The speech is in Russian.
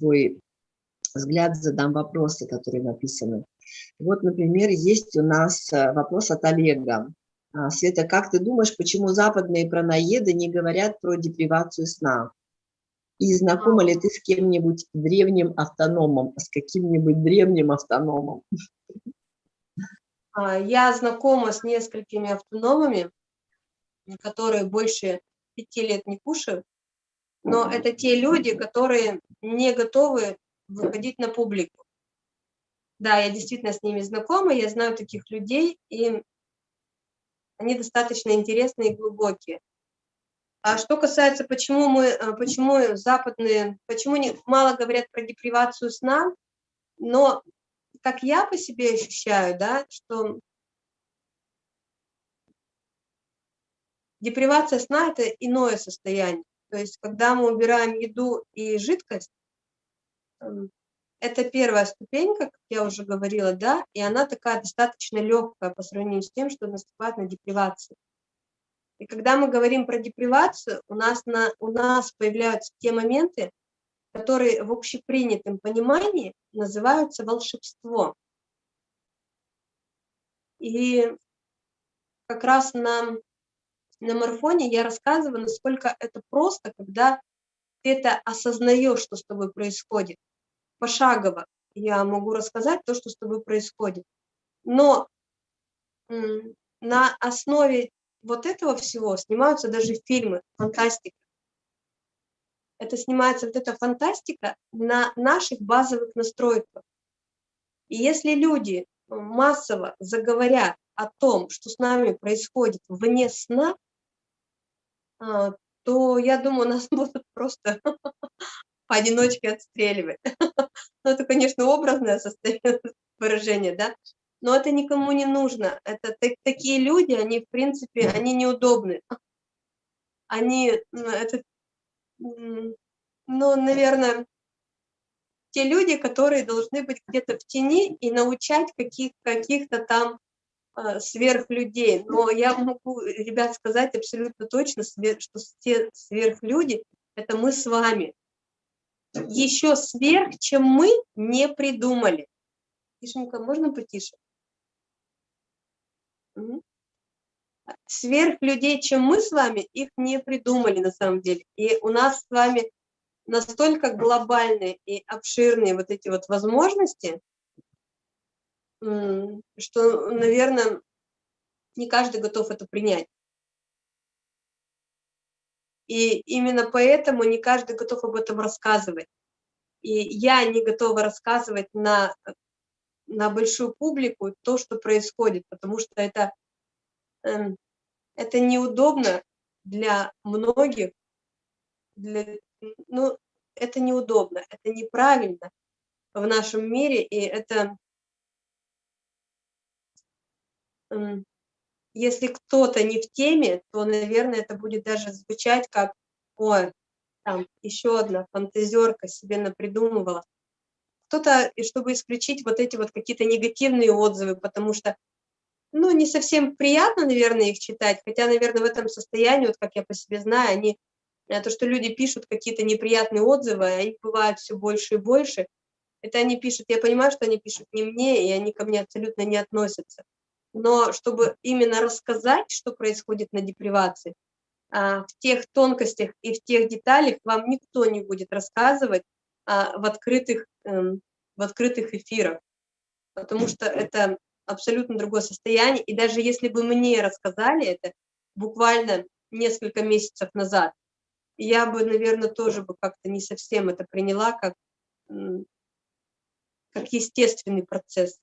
твой взгляд, задам вопросы, которые написаны. Вот, например, есть у нас э, вопрос от Олега. А, Света, как ты думаешь, почему западные праноеды не говорят про депривацию сна? И знакома ли ты с кем-нибудь древним автономом, с каким-нибудь древним автономом? А, я знакома с несколькими автономами, которые больше пяти лет не кушают, но это те люди, которые не готовы выходить на публику. Да, я действительно с ними знакома, я знаю таких людей, и они достаточно интересные и глубокие. А что касается, почему мы, э, почему западные, почему не, мало говорят про депривацию сна, но как я по себе ощущаю, да, что депривация сна – это иное состояние. То есть, когда мы убираем еду и жидкость, эм, это первая ступенька, как я уже говорила, да, и она такая достаточно легкая по сравнению с тем, что наступает на депривацию. И когда мы говорим про депривацию, у нас, на, у нас появляются те моменты, которые в общепринятом понимании называются волшебство. И как раз на, на марафоне я рассказываю, насколько это просто, когда ты это осознаешь, что с тобой происходит. Пошагово я могу рассказать то, что с тобой происходит. Но на основе вот этого всего снимаются даже фильмы, фантастика. Это снимается вот эта фантастика на наших базовых настройках. И если люди массово заговорят о том, что с нами происходит вне сна, то, я думаю, нас будут просто поодиночке отстреливать. Ну, это, конечно, образное выражение, да, но это никому не нужно. Это такие люди, они, в принципе, они неудобны. Они, это, ну, наверное, те люди, которые должны быть где-то в тени и научать каких, каких-то там сверхлюдей. Но я могу, ребят, сказать абсолютно точно, что те сверхлюди – это мы с вами. Еще сверх, чем мы не придумали. Тишенька, можно потише? Сверх людей, чем мы с вами, их не придумали на самом деле. И у нас с вами настолько глобальные и обширные вот эти вот возможности, что, наверное, не каждый готов это принять. И именно поэтому не каждый готов об этом рассказывать. И я не готова рассказывать на на большую публику то, что происходит, потому что это, эм, это неудобно для многих, для, ну, это неудобно, это неправильно в нашем мире, и это, если кто-то не в теме, то, наверное, это будет даже звучать как, ой, там еще одна фантазерка себе напридумывала кто-то, чтобы исключить вот эти вот какие-то негативные отзывы, потому что, ну, не совсем приятно, наверное, их читать, хотя, наверное, в этом состоянии, вот как я по себе знаю, они, э, то, что люди пишут какие-то неприятные отзывы, а их бывает все больше и больше, это они пишут, я понимаю, что они пишут не мне, и они ко мне абсолютно не относятся. Но чтобы именно рассказать, что происходит на депривации, а, в тех тонкостях и в тех деталях вам никто не будет рассказывать, а, в открытых, эм, в открытых эфирах, потому что это абсолютно другое состояние. И даже если бы мне рассказали это буквально несколько месяцев назад, я бы, наверное, тоже бы как-то не совсем это приняла как, как естественный процесс.